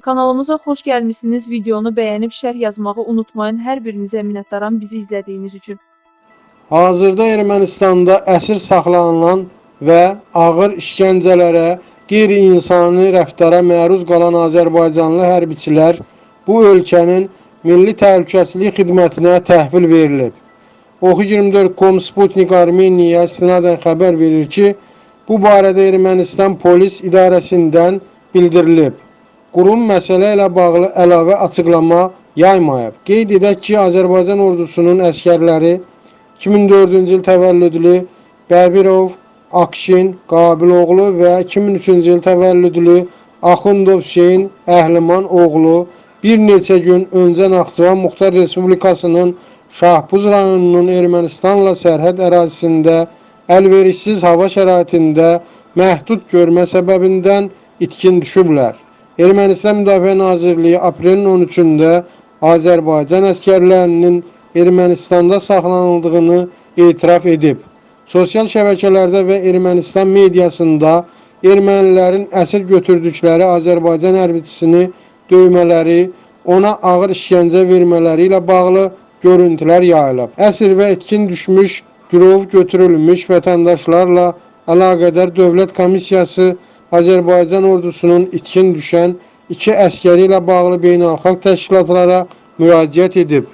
Kanalımıza xoş gəlmisiniz. Videonu bəyənib şərh yazmağı unutmayın. Hər birinizə minnətdaram bizi izlədiyiniz üçün. Hazırda Ermənistanda əsir saxlanılan və ağır işgəncələrə, qeyri-insani rəftara məruz qalan Azərbaycanlı hərbiçilər bu ölkənin Milli Təhlükəsizlik Xidmətinə təhvil verilib. Oxu24.com Sputnik Armeniya istinadən xəbər verir ki, bu barədə Ermənistan polis idarəsindən bildirilib. Qurum məsələ ilə bağlı əlavə açıqlama yaymayıb. Qeyd edək ki, Azərbaycan ordusunun əskərləri 2004-cü il təvəllüdlü Bəbirov, Akşin, Qabiloğlu və 2003-cü il təvəllüdlü Axundov Hüseyn Əhliman oğlu bir neçə gün öncə Naxçıvan Muxtar Respublikasının Şahbuz rayonunun Ermənistanla sərhəd ərazisində əlverişsiz hava şəraitində məhdud görmə səbəbindən itkin düşüblər. Ermənistan Müdafiə Nazirliyi aprelin 13-də Azərbaycan əskərlərinin Ermənistanda saxlanıldığını etiraf edib. Sosial şəbəkələrdə və Ermənistan mediasında ermənilərin əsir götürdükləri Azərbaycan hərbiçisini döymələri, ona ağır işgəncə vermələri ilə bağlı görüntülər yayılıb. Əsir və etkin düşmüş, girov götürülmüş vətəndaşlarla əlaqədar Dövlət Komissiyası Azərbaycan ordusunun itkin düşən iki əskəri ilə bağlı beynəlxalq təşkilatlara müraciət edib.